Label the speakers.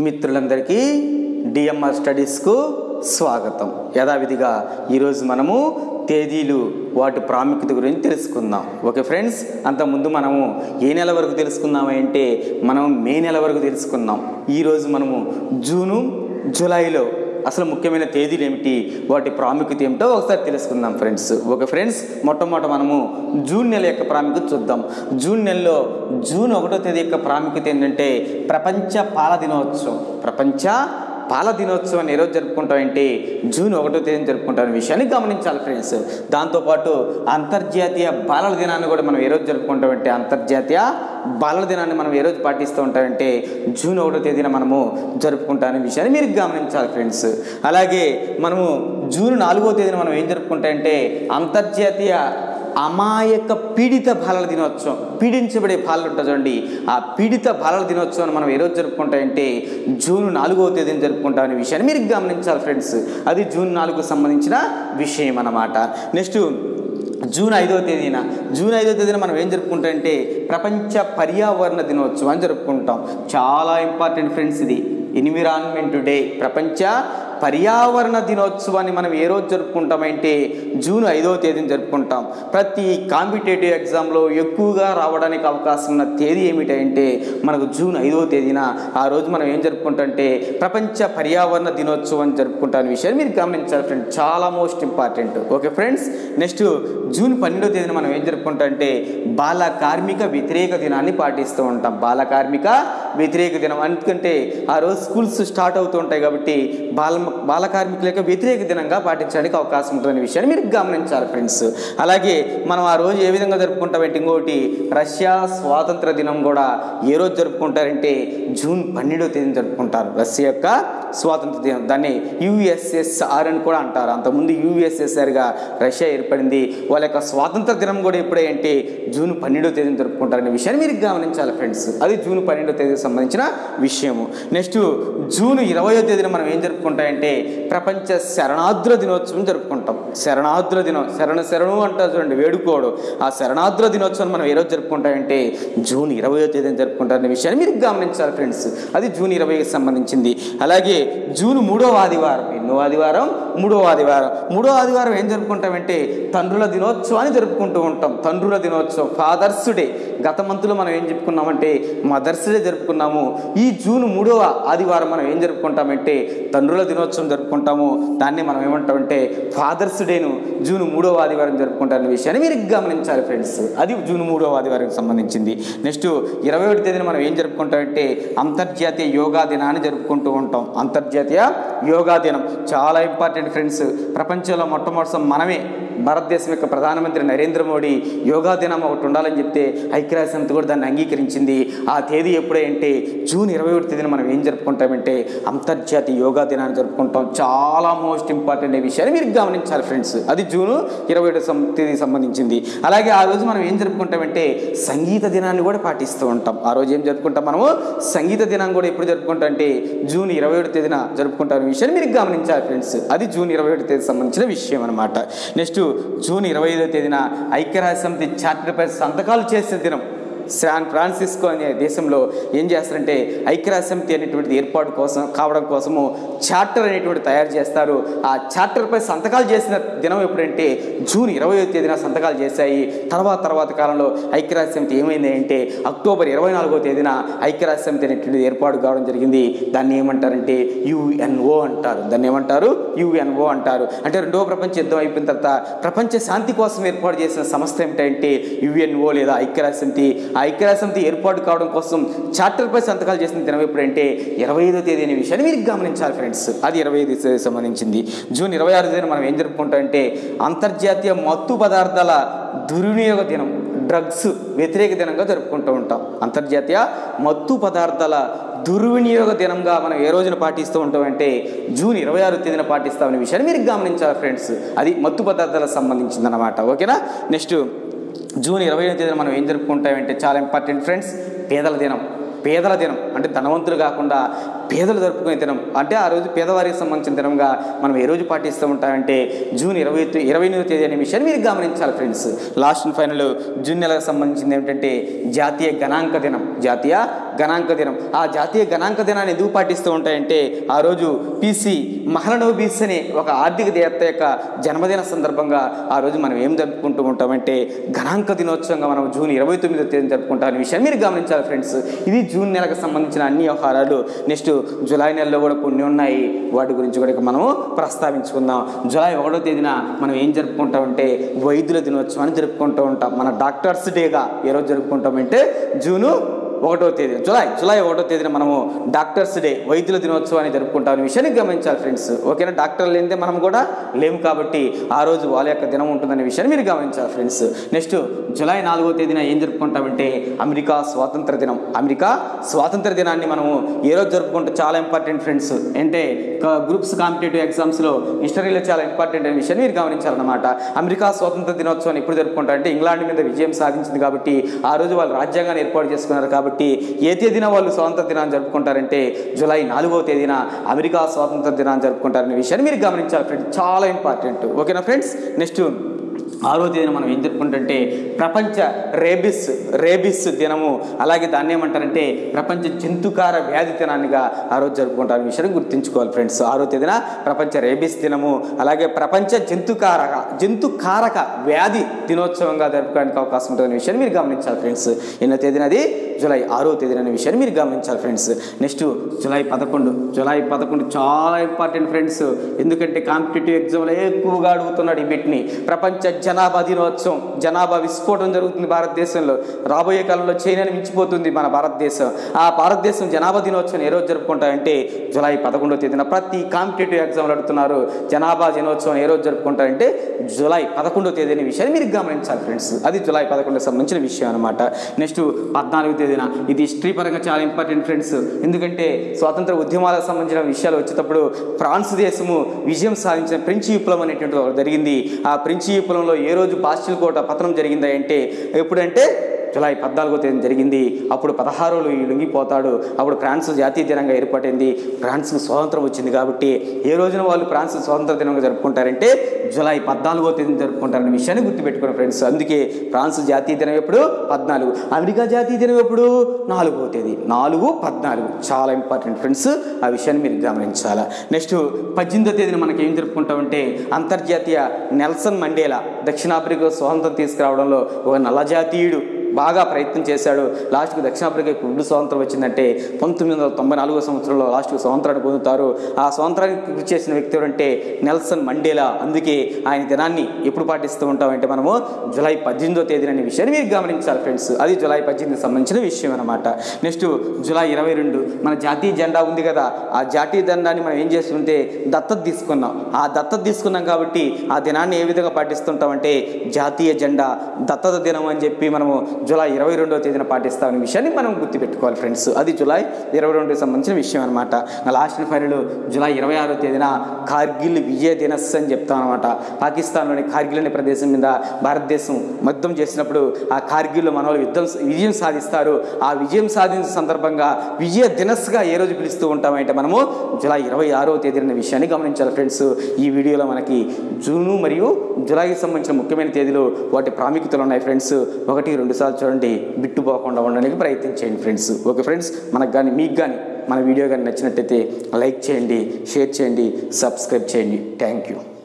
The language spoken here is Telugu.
Speaker 1: మిత్రులందరికీ డిఎంఆర్ స్టడీస్కు స్వాగతం. యథావిధిగా ఈరోజు మనము తేదీలు వాటి ప్రాముఖ్యత గురించి తెలుసుకుందాం. ఓకే ఫ్రెండ్స్ అంతకుముందు మనము ఏ నెల వరకు తెలుసుకుందామంటే మనం మే నెల వరకు తెలుసుకుందాం ఈరోజు మనము జూను జూలైలో అసలు ముఖ్యమైన తేదీలు ఏమిటి? వాటి ప్రాముఖ్యత ఏమిటో ఒకసారి తెలుసుకుందాం ఫ్రెండ్స్. ఓకే ఫ్రెండ్స్ మొట్టమొదట మనము జూన్ నెల యొక్క ప్రాముఖ్యత చూద్దాం. జూన్ నెలలో జూన్ ఒకటో తేదీ యొక్క ప్రాముఖ్యత ఏంటంటే ప్రపంచ పాల దినోత్సవం. ప్రపంచ పాల దినోత్సవాన్ని ఏ రోజు జరుపుకుంటామంటే జూన్ ఒకటో తేదీని జరుపుకుంటాం విషయాన్ని గమనించాలి ఫ్రెండ్స్. దాంతోపాటు అంతర్జాతీయ బాలల దినాన్ని కూడా మనం ఏ రోజు జరుపుకుంటామంటే అంతర్జాతీయ బాలల దినాన్ని మనం ఏ రోజు పాటిస్తూ ఉంటామంటే జూన్ ఒకటో తేదీన మనము జరుపుకుంటామనే విషయాన్ని మీరు గమనించాలి ఫ్రెండ్స్. అలాగే మనము జూన్ నాలుగో తేదీన మనం ఏం జరుపుకుంటామంటే అంతర్జాతీయ అమాయక పీడిత బాలల దినోత్సవం పీడించబడే బాలలు ఉంటుంది చూడండి. ఆ పీడిత బాలల దినోత్సవాన్ని మనం ఏ రోజు జరుపుకుంటామంటే జూన్ నాలుగవ తేదీని జరుపుకుంటామనే విషయాన్ని మీరు గమనించాలి ఫ్రెండ్స్. అది జూన్ నాలుగుకు సంబంధించిన విషయం అన్నమాట. నెక్స్ట్ జూన్ ఐదవ తేదీన జూన్ ఐదవ తేదీన మనం ఏం జరుపుకుంటామంటే ప్రపంచ పర్యావరణ దినోత్సవం అని జరుపుకుంటాం. చాలా ఇంపార్టెంట్ ఫ్రెండ్స్ ఇది. ఎన్విరాన్మెంట్ డే ప్రపంచ పర్యావరణ దినోత్సవాన్ని మనం ఏ రోజు జరుపుకుంటామంటే జూన్ ఐదవ తేదీని జరుపుకుంటాం. ప్రతి కాంపిటేటివ్ ఎగ్జామ్లో ఎక్కువగా రావడానికి అవకాశం ఉన్న తేదీ ఏమిటంటే మనకు జూన్ ఐదవ తేదీన ఆ రోజు మనం ఏం జరుపుకుంటామంటే ప్రపంచ పర్యావరణ దినోత్సవం జరుపుకుంటాం విషయాన్ని మీరు గమనించాలి ఫ్రెండ్స్. చాలా most important. Okay friends next June పన్నెండవ తేదీన మనం ఏం జరుపుకుంటామంటే బాల కార్మిక వ్యతిరేక దినాన్ని పాటిస్తూ ఉంటాం. బాల కార్మిక వ్యతిరేక దినం. ఎందుకంటే ఆ రోజు స్కూల్స్ స్టార్ట్ అవుతూ ఉంటాయి కాబట్టి బాల బాల కార్మికుల యొక్క వ్యతిరేక దినంగా పాటించడానికి అవకాశం ఉంటుందనే విషయాన్ని మీరు గమనించాలి ఫ్రెండ్స్. అలాగే మనం ఆ రోజు ఏ విధంగా జరుపుకుంటామంటే ఇంకోటి రష్యా స్వాతంత్ర దినం కూడా ఏ రోజు జరుపుకుంటారంటే జూన్ పన్నెండవ తేదీన జరుపుకుంటారు. రష్యా యొక్క స్వాతంత్ర దినం. దాన్ని యుఎస్ఎస్ఆర్ అని కూడా అంటారు. అంతకుముందు యుఎస్ఎస్ఆర్గా రష్యా ఏర్పడింది. వాళ్ళ యొక్క స్వాతంత్ర దినం కూడా ఎప్పుడే అంటే జూన్ పన్నెండవ తేదీన జరుపుకుంటారనే విషయాన్ని మీరు గమనించాలి ఫ్రెండ్స్. అది జూన్ పన్నెండవ తేదీ సంబంధించిన విషయము. నెక్స్ట్ జూన్ ఇరవయో తేదీన మనం ఏం జరుపుకుంటామంటే ప్రపంచ శరణాద్ర దినోత్సవం జరుపుకుంటాం. శరణాద్ర దినం శరణ శరణు అంటారు చూడండి వేడుకోడు ఆ శరణాద్ర దినోత్సవం మనం ఏ రోజు జరుపుకుంటామంటే జూన్ ఇరవయో తేదీన జరుపుకుంటారనే విషయాన్ని మీరు గమనించాలి ఫ్రెండ్స్. అది జూన్ ఇరవైకి సంబంధించింది. అలాగే జూన్ మూడవ ఆదివారం ఎన్నో ఆదివారం మూడవ ఆదివారం. మూడో ఆదివారం ఏం జరుపుకుంటామంటే తండ్రుల దినోత్సవాన్ని జరుపుకుంటూ ఉంటాం. తండ్రుల దినోత్సవం ఫాదర్స్ డే గత మంత్లో మనం ఏం చెప్పుకున్నామంటే మదర్స్ డే జరుపుకున్నాము. ఈ జూన్ మూడవ ఆదివారం మనం ఏం జరుపుకుంటామంటే తండ్రుల దినోత్సవం జరుపుకుంటాము. దాన్ని మనం ఏమంటామంటే ఫాదర్స్ డేను జూన్ మూడవ ఆదివారం జరుపుకుంటారనే విషయాన్ని మీరు గమనించాలి ఫ్రెండ్స్. అది జూన్ మూడవ ఆదివారానికి సంబంధించింది. నెక్స్ట్ ఇరవై ఒకటి తేదీన మనం ఏం జరుపుకుంటామంటే అంతర్జాతీయ యోగా దినాన్ని జరుపుకుంటూ ఉంటాం. అంతర్జాతీయ యోగా దినం. చాలా ఇంపార్టెంట్ ఫ్రెండ్స్ ప్రపంచంలో మొట్టమొదటి మనమే భారతదేశం యొక్క ప్రధానమంత్రి నరేంద్ర మోడీ యోగా దినం ఒకటి ఉండాలని చెప్తే ఐక్యరాజ్య సమితి కూడా దాన్ని అంగీకరించింది. ఆ తేదీ ఎప్పుడే అంటే జూన్ ఇరవై ఒకటి తేదీన మనం ఏం జరుపుకుంటామంటే అంతర్జాతీయ యోగా దినాన్ని జరుపుకుంటాం. చాలా మోస్ట్ ఇంపార్టెంట్ విషయాన్ని మీరు గమనించాలి ఫ్రెండ్స్. అది జూన్ ఇరవై ఒకటి తేదీకి సంబంధించింది. అలాగే ఆ రోజు మనం ఏం జరుపుకుంటామంటే సంగీత దినాన్ని కూడా పాటిస్తూ ఉంటాం. ఆ రోజు ఏం జరుపుకుంటాం మనము? సంగీత దినాన్ని కూడా ఎప్పుడు జరుపుకుంటాం అంటే జూన్ ఇరవై ఒకటి తేదీన జరుపుకుంటాం విషయాన్ని మీరు గమనించాలి ఫ్రెండ్స్. అది జూన్ ఇరవై ఒకటి తేదీ సంబంధించిన విషయం అనమాట నెక్స్ట్ జూన్ ఇరవై ఐదో తేదీన ఐక్యరాజ్య సమితి చార్టర్పై సంతకాలు చేసే దినం. శాన్ ఫ్రాన్సిస్కో అనే దేశంలో ఏం చేస్తారంటే ఐక్యరాజ్య అనేటువంటిది ఏర్పాటు కోసం కావడం కోసము చార్టర్ అనేటువంటి తయారు చేస్తారు. ఆ చార్టర్పై సంతకాలు చేసిన దినం ఎప్పుడంటే జూన్ ఇరవై తేదీన సంతకాలు చేశాయి. తర్వాత తర్వాత కాలంలో ఐక్యరాజ్యమితి ఏమైంది అంటే అక్టోబర్ ఇరవై నాలుగో తేదీన ఐక్యరాజ్య అనేటువంటిది ఏర్పాటు కావడం జరిగింది. దాన్ని ఏమంటారంటే యుఎన్ఓ అంటారు. దాన్ని ఏమంటారు? యుఎన్ఓ అంటారు. అంటే రెండవ ప్రపంచ యుద్ధం అయిపోయిన తర్వాత ప్రపంచ శాంతి కోసం ఏర్పాటు చేసిన సంస్థ ఏమిటంటే యుఎన్ఓ లేదా ఐక్యరాజ్య సమితి ఏర్పాటు కావడం కోసం చార్టర్పై సంతకాలు చేసిన దినం ఎప్పుడంటే ఇరవై ఐదో తేదీ అనే విషయాన్ని మీరు గమనించాలి ఫ్రెండ్స్. అది ఇరవై ఐదు సంబంధించింది. జూన్ ఇరవై ఆరు తేదీన మనం ఏం జరుపుకుంటామంటే అంతర్జాతీయ మత్తు పదార్థాల దుర్వినియోగ దినం డ్రగ్స్ వ్యతిరేక దినంగా జరుపుకుంటూ ఉంటాం. అంతర్జాతీయ మత్తు పదార్థాల దుర్వినియోగ దినంగా మనం ఏ రోజున పాటిస్తూ ఉంటామంటే జూన్ ఇరవై ఆరు తేదీన పాటిస్తామనే విషయాన్ని మీరు గమనించాలి ఫ్రెండ్స్. అది మత్తు పదార్థాలకు సంబంధించింది అనమాట ఓకేనా? నెక్స్ట్ జూన్ ఇరవై తేదీన మనం ఏం జరుపుకుంటామంటే చాలా ఇంపార్టెంట్ ఫ్రెండ్స్ పేదల దినం. పేదల దినం అంటే ధనవంతులు కాకుండా పేదలు జరుపుకునే దినం. అంటే ఆ రోజు పేదవారికి సంబంధించిన దినంగా మనం ఏ రోజు పాటిస్తూ ఉంటామంటే జూన్ ఇరవై ఇరవై ఎనిమిదో తేదీ అనే విషయాన్ని మీరు గమనించాలి friends. Last and final June నెలకు సంబంధించింది ఏమిటంటే జాతీయ గణాంక దినం. జాతీయ గణాంక దినం. ఆ జాతీయ గణాంక దినాన్ని ఎందుకు పాటిస్తూ ఉంటాయంటే ఆ రోజు పీసీ మహలనోబీస్ అనే ఒక ఆర్థిక దేవత యొక్క జన్మదిన సందర్భంగా ఆ రోజు మనం ఏం జరుపుకుంటూ ఉంటామంటే గణాంక దినోత్సవంగా మనం జూన్ ఇరవై తొమ్మిదో తేదీ జరుపుకుంటాం అనే విషయాన్ని మీరు గమనించాలి ఫ్రెండ్స్. ఇది జూన్ నెలకు సంబంధించిన అన్ని వ్యవహారాలు. నెక్స్ట్ జూలై నెలలో కూడా కొన్ని ఉన్నాయి. వాటి గురించి కూడా ఇక మనము ప్రస్తావించుకుందాం. జూలై ఒకటో తేదీన మనం ఏం జరుపుకుంటామంటే వైద్యుల దినోత్సవాన్ని జరుపుకుంటూ ఉంటాం. మన డాక్టర్స్ డేగా ఏ రోజు జరుపుకుంటామంటే జూను ఒకటో తేదీ జులై జులై ఒకటో తేదీన మనము డాక్టర్స్ డే వైద్యుల దినోత్సవాన్ని జరుపుకుంటామని విషయాన్ని గమనించాలి ఫ్రెండ్స్. ఓకేనా? డాక్టర్లు లేనిదే మనం కూడా లేము కాబట్టి ఆ రోజు వాళ్ళ యొక్క దినం ఉంటుందనే విషయాన్ని మీరు గమనించాలి ఫ్రెండ్స్. నెక్స్ట్ జులై నాలుగో తేదీన ఏం జరుపుకుంటామంటే అమెరికా స్వాతంత్ర దినం. అమెరికా స్వాతంత్ర దినాన్ని మనము ఏ రోజు జరుపుకుంటే చాలా ఇంపార్టెంట్ ఫ్రెండ్స్. అంటే గ్రూప్స్ కాంపిటేటివ్ ఎగ్జామ్స్లో హిస్టరీలో చాలా ఇంపార్టెంట్ అనే విషయాన్ని మీరు గమనించాలన్నమాట. అమెరికా స్వాతంత్ర దినోత్సవాన్ని ఎప్పుడు జరుపుకుంటారంటే ఇంగ్లాండ్ మీద విజయం సాధించింది కాబట్టి ఆ రోజు వాళ్ళు రాజ్యాంగాన్ని ఏర్పాటు చేసుకున్నారు కాబట్టి కాబట్టి ఏ తేదీన వాళ్ళు స్వాతంత్ర దినాన్ని జరుపుకుంటారంటే జూలై నాలుగవ తేదీన అమెరికా స్వాతంత్ర దినాన్ని జరుపుకుంటారనే విషయాన్ని మీరు గమనించాలి ఫ్రెండ్స్. చాలా ఇంపార్టెంట్. ఓకేనా ఫ్రెండ్స్? నెక్స్ట్ ఆరో తేదీన మనం ఏం జరుపుకుంటుంటే ప్రపంచ రేబిస్ రేబిస్ దినము. అలాగే దాన్ని ఏమంటారంటే ప్రపంచ జంతుకార వ్యాధి దినాన్నిగా ఆ రోజు జరుపుకుంటారు విషయాన్ని గుర్తుంచుకోవాలి ఫ్రెండ్స్. ఆరో తేదీన ప్రపంచ రేబిస్ దినము. అలాగే ప్రపంచ జంతుకారక జంతుకారక వ్యాధి దినోత్సవంగా జరుపుకోవడానికి అవకాశం ఉంటుందనే విషయాన్ని మీరు గమనించాలి ఫ్రెండ్స్. ఎన్నో తేదీన అది జూలై ఆరో తేదీన అనే విషయాన్ని మీరు గమనించాలి ఫ్రెండ్స్ నెక్స్ట్ జూలై పదకొండు. జూలై పదకొండు చాలా ఇంపార్టెంట్ ఫ్రెండ్స్ ఎందుకంటే కాంపిటేటివ్ ఎగ్జామ్లో ఎక్కువగా అడుగుతున్నాడు ఈ బిట్ని ప్రపంచ జనాభా దినోత్సవం జనాభా విస్ఫోటం జరుగుతుంది భారతదేశంలో. రాబోయే కాలంలో చైనాని మించిపోతుంది మన భారతదేశం. ఆ భారతదేశం జనాభా దినోత్సవం ఏ రోజు జరుపుకుంటారంటే జూలై పదకొండో తేదీన ప్రతి కాంపిటేటివ్ ఎగ్జామ్లు అడుగుతున్నారు. జనాభా దినోత్సవం ఏ రోజు జరుపుకుంటారంటే జూలై పదకొండో తేదీ అనే విషయాన్ని మీరు గమనించాలి ఫ్రెండ్స్ అది జూలై పదకొండుకు సంబంధించిన విషయం అనమాట నెక్స్ట్ పద్నాలుగు తేదీన ఇది హిస్టరీ పరంగా చాలా ఇంపార్టెంట్ ఫ్రెండ్స్ ఎందుకంటే స్వాతంత్ర ఉద్యమాలకు సంబంధించిన విషయాలు వచ్చేటప్పుడు ఫ్రాన్స్ దేశము విజయం సాధించిన ఫ్రెంచ్ విప్లవం అనేటువంటి జరిగింది. ఆ ఫ్రెంచ్ విప్లవంలో ఏ రోజు బాస్టిల్ కోట పతనం జరిగిందా అంటే ఎప్పుడంటే జూలై పద్నాలుగో తేదీ జరిగింది. అప్పుడు పదహారులు లుంగిపోతాడు లొంగిపోతాడు. అప్పుడు ఫ్రాన్స్ జాతీయ దినంగా ఏర్పడింది ఫ్రాన్స్కు స్వాతంత్రం వచ్చింది కాబట్టి ఏ రోజున వాళ్ళు ఫ్రాన్స్ స్వాతంత్ర దినంగా జరుపుకుంటారంటే జూలై పద్నాలుగో తేదీ జరుపుకుంటారనే విషయాన్ని గుర్తుపెట్టుకున్న ఫ్రెండ్స్. అందుకే ఫ్రాన్స్ జాతీయ దినం ఎప్పుడు? పద్నాలుగు. అమెరికా జాతీయ దినం ఎప్పుడు? నాలుగో తేదీ. నాలుగు పద్నాలుగు. చాలా ఇంపార్టెంట్ ఫ్రెండ్స్. ఆ విషయాన్ని మీరు గమనించాలా. నెక్స్ట్ పద్దెనిమిదో తేదీన మనకి ఏం జరుపుకుంటామంటే అంతర్జాతీయ నెల్సన్ మండేలా దక్షిణాఫ్రికా స్వాతంత్రం తీసుకురావడంలో ఒక నల్ల జాతీయుడు బాగా ప్రయత్నం చేశాడు. లాస్ట్కి దక్షిణాఫ్రికాకి ఇప్పుడు స్వాతంత్రం వచ్చిందంటే పంతొమ్మిది వందల తొంభై నాలుగో సంవత్సరంలో లాస్ట్కి స్వాతంత్రాన్ని పొందుతారు. ఆ స్వాతంత్రానికి కృషి చేసిన వ్యక్తి ఎవరంటే నెల్సన్ మండేలా. అందుకే ఆయన దినాన్ని ఎప్పుడు పాటిస్తూ ఉంటామంటే మనము జూలై పద్దెనిమిదో తేదీన అనే విషయాన్ని మీరు గమనించాలి ఫ్రెండ్స్. అది జూలై పద్దెనిమిదికి సంబంధించిన విషయం అనమాట నెక్స్ట్ జూలై ఇరవై రెండు మన జాతీయ జెండా ఉంది కదా. ఆ జాతీయ జెండాని మనం ఏం చేస్తుంటే దత్తత తీసుకున్నాం. ఆ దత్తత తీసుకున్నాం కాబట్టి ఆ దినాన్ని ఏ విధంగా పాటిస్తుంటామంటే జాతీయ జెండా దత్తత దినం అని చెప్పి మనము జూలై ఇరవై రెండవ తేదీన పాటిస్తామనే విషయాన్ని మనం గుర్తుపెట్టుకోవాలి ఫ్రెండ్స్. అది జూలై ఇరవై రెండుకి సంబంధించిన విషయం అనమాట లాస్ట్ ఫైనల్ జూలై ఇరవై ఆరో తేదీన కార్గిల్ విజయ దినస్ అని చెప్తాం అనమాట పాకిస్తాన్లోని కార్గిల్ అనే ప్రదేశం మీద భారతదేశం యుద్ధం చేసినప్పుడు ఆ కార్గిల్లో మన వాళ్ళు యుద్ధం విజయం సాధిస్తారు. ఆ విజయం సాధించిన సందర్భంగా విజయ దినస్గా ఏ రోజు పిలుస్తూ ఉంటామంటే మనము జూలై ఇరవై ఆరో తేదీన విషయాన్ని గమనించాలి ఫ్రెండ్స్. ఈ వీడియోలో మనకి జూను మరియు జూలైకి సంబంధించిన ముఖ్యమైన తేదీలు వాటి ప్రాముఖ్యతలు ఉన్నాయి ఫ్రెండ్స్. ఒకటి రెండు సార్లు చూడండి బిట్టుపోకుండా ఉండడానికి ప్రయత్నం చేయండి ఫ్రెండ్స్ ఓకే ఫ్రెండ్స్ మనకు కానీ మీకు కానీ మన వీడియో కానీ నచ్చినట్టయితే లైక్ చేయండి షేర్ చేయండి సబ్స్క్రైబ్ చేయండి. Thank you